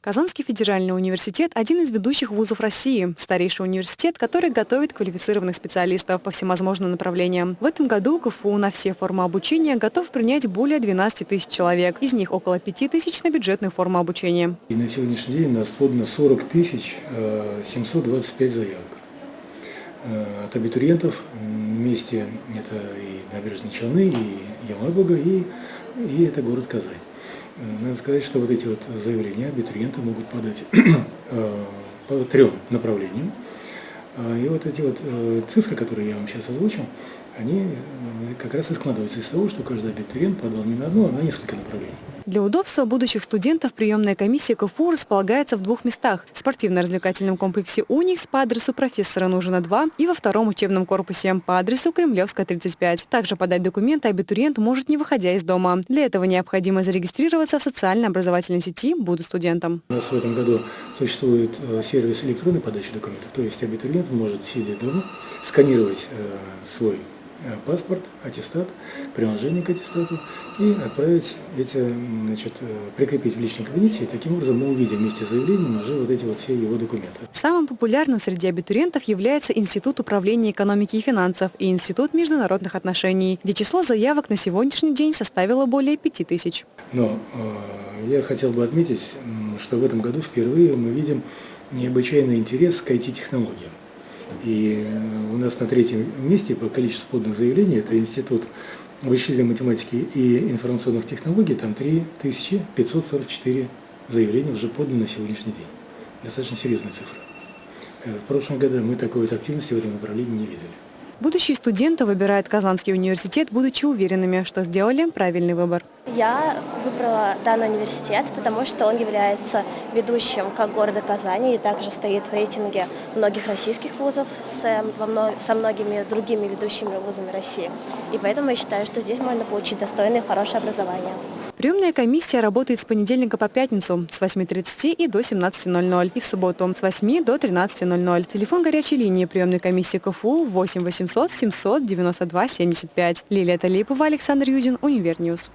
Казанский федеральный университет – один из ведущих вузов России, старейший университет, который готовит квалифицированных специалистов по всевозможным направлениям. В этом году КФУ на все формы обучения готов принять более 12 тысяч человек, из них около 5 тысяч на бюджетную форму обучения. И на сегодняшний день у нас подано 40 тысяч 725 заявок. Э, от абитуриентов вместе это и Набережные Челны, и Елабуга, и, и это город Казань. Надо сказать, что вот эти вот заявления абитуриенты могут подать э, по трем направлениям. И вот эти вот цифры, которые я вам сейчас озвучил, они как раз и складываются из того, что каждый абитуриент подал не на одно, а на несколько направлений. Для удобства будущих студентов приемная комиссия КФУ располагается в двух местах – в спортивно-развлекательном комплексе «Уникс» по адресу профессора Нужина 2 и во втором учебном корпусе по адресу Кремлевская, 35. Также подать документы абитуриент может не выходя из дома. Для этого необходимо зарегистрироваться в социально-образовательной сети «Буду студентом». У нас в этом году существует э, сервис электронной подачи документов, то есть абитуриент может, сидя дома, сканировать э, свой Э, паспорт, аттестат, приложение к аттестату и отправить эти, значит, э, прикрепить в личном кабинете. И таким образом мы увидим вместе с заявлением уже вот эти вот все его документы. Самым популярным среди абитуриентов является Институт управления экономики и финансов и Институт международных отношений, где число заявок на сегодняшний день составило более 5000. Но э, я хотел бы отметить, что в этом году впервые мы видим необычайный интерес к IT-технологиям. И э, у нас на третьем месте по количеству поданных заявлений это Институт вычислительной математики и информационных технологий, там 3544 заявления уже поданы на сегодняшний день. Достаточно серьезная цифра. Э, в прошлом году мы такой вот активности в этом направлении не видели. Будущие студенты выбирают Казанский университет, будучи уверенными, что сделали правильный выбор. Я выбрала данный университет, потому что он является ведущим как города Казани и также стоит в рейтинге многих российских вузов с, со многими другими ведущими вузами России. И поэтому я считаю, что здесь можно получить достойное и хорошее образование. Приемная комиссия работает с понедельника по пятницу с 8.30 и до 17.00 и в субботу с 8 до 13.00. Телефон горячей линии приемной комиссии КФУ 8 800 700 92 75. Лилия Талипова, Александр Юдин, Univer News.